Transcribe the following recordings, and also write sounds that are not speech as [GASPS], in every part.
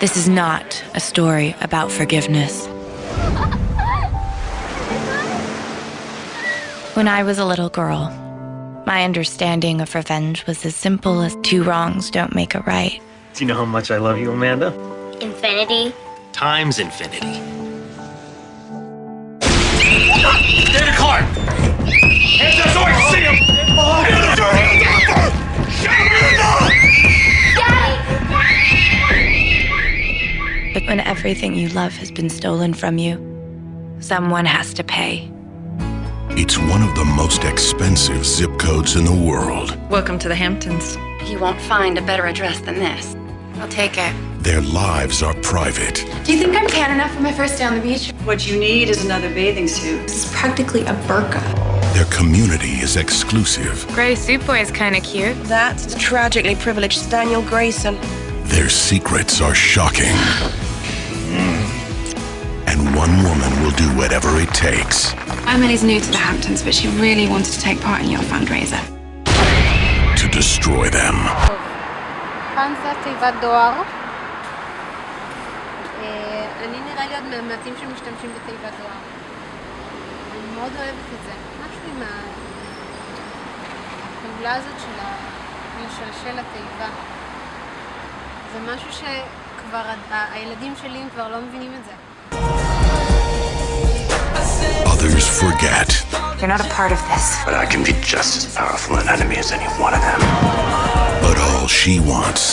This is not a story about forgiveness. When I was a little girl, my understanding of revenge was as simple as two wrongs don't make a right. Do you know how much I love you, Amanda? Infinity. Times infinity. Get in when everything you love has been stolen from you, someone has to pay. It's one of the most expensive zip codes in the world. Welcome to the Hamptons. You won't find a better address than this. I'll take it. Their lives are private. Do you think I'm tan enough for my first day on the beach? What you need is another bathing suit. This is practically a burqa. Their community is exclusive. Gray Suit Boy is kind of cute. That's the tragically privileged Daniel Grayson. Their secrets are shocking. [GASPS] [GASPS] One woman will do whatever it takes Emily's new to the Hamptons, but she really wanted to take part in your fundraiser. to destroy them. תיבת דואר. אה, אני נראה לי עוד מהמעטים שמשתמשים בתיבת דואר. אני מאוד אוהבת את זה. משהו עם הפעולה הזאת של ה- לשלשל התיבה. זה משהו שכבר הילדים שלי כבר לא מבינים את זה. Others forget. You're not a part of this. But I can be just as powerful an enemy as any one of them. But all she wants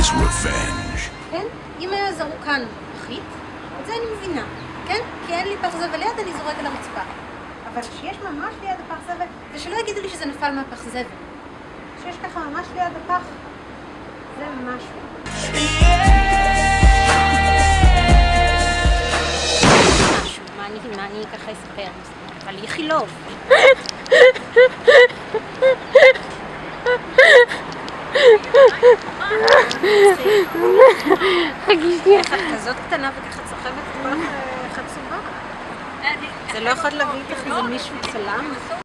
is revenge. כן? אם היה זרוק כאן פחית, את זה אני מבינה. כן? כי אין לי פח זבל ליד, אני זורק על הרצפה. אבל כשיש ממש ליד הפח זבל, ושלא יגידו לי שזה נפל מהפח זבל. כשיש ככה ממש ליד הפח, זה משהו. אני, מה אני ככה אספר? אבל איכילוב. את כזאת קטנה וככה צוחבת כל כך חצובה? זה לא יכול להביא לך איזה מישהו צלם?